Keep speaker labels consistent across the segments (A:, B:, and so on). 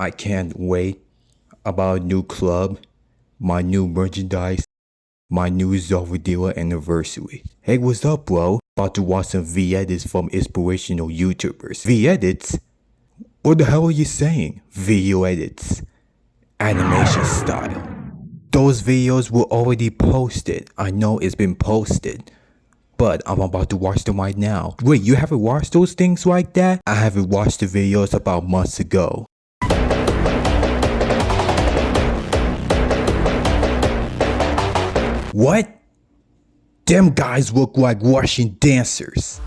A: I can't wait about a new club, my new merchandise, my new Zovadilla anniversary. Hey, what's up, bro? About to watch some V-edits from inspirational YouTubers. V-edits? What the hell are you saying? Video edits. Animation style. Those videos were already posted. I know it's been posted. But I'm about to watch them right now. Wait, you haven't watched those things like that? I haven't watched the videos about months ago. What? Them guys look like Russian dancers.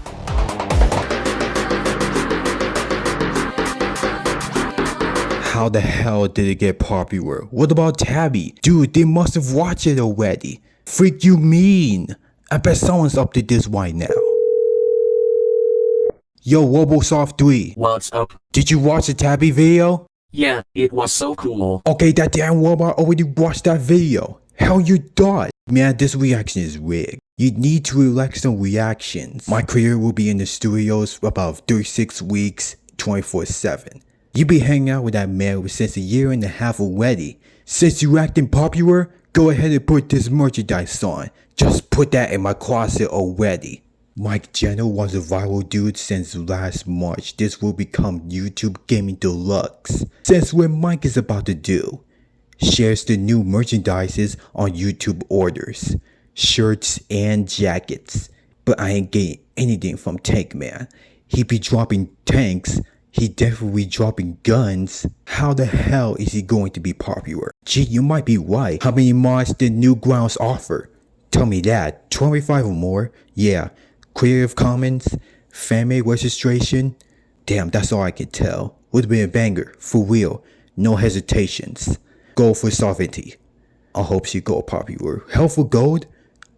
A: How the hell did it get popular? What about Tabby? Dude, they must have watched it already. Freak you mean? I bet someone's up to this right now. Yo, Robosoft 3,
B: What's up?
A: did you watch the Tabby video?
B: Yeah, it was so cool.
A: Okay, that damn robot already watched that video. Hell you thought? Man, this reaction is rigged. You need to relax on reactions. My career will be in the studios for about 36 weeks, 24-7. You be hanging out with that man since a year and a half already. Since you acting popular, go ahead and put this merchandise on. Just put that in my closet already. Mike Jenner was a viral dude since last March. This will become YouTube Gaming Deluxe. Since what Mike is about to do. Shares the new merchandises on YouTube orders. Shirts and jackets. But I ain't getting anything from Tank Man. He be dropping tanks. He definitely dropping guns. How the hell is he going to be popular? Gee, you might be right. How many mods did Newgrounds offer? Tell me that. 25 or more? Yeah. Creative Commons? Fan-made registration? Damn, that's all I can tell. Would have been a banger. For real. No hesitations. Go for sovereignty. I hope she go popular. Hell for gold?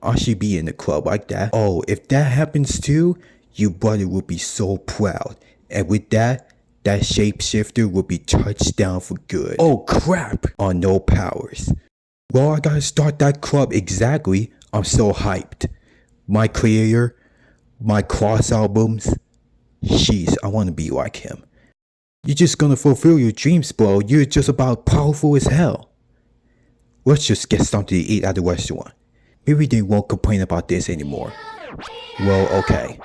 A: I should be in the club like that. Oh, if that happens too, your brother will be so proud. And with that, that shapeshifter will be touched down for good. Oh crap! On no powers. Well, I gotta start that club exactly. I'm so hyped. My career, my cross albums. Jeez, I wanna be like him. You're just gonna fulfill your dreams, bro. You're just about powerful as hell. Let's just get something to eat at the restaurant. Maybe they won't complain about this anymore. Well, okay.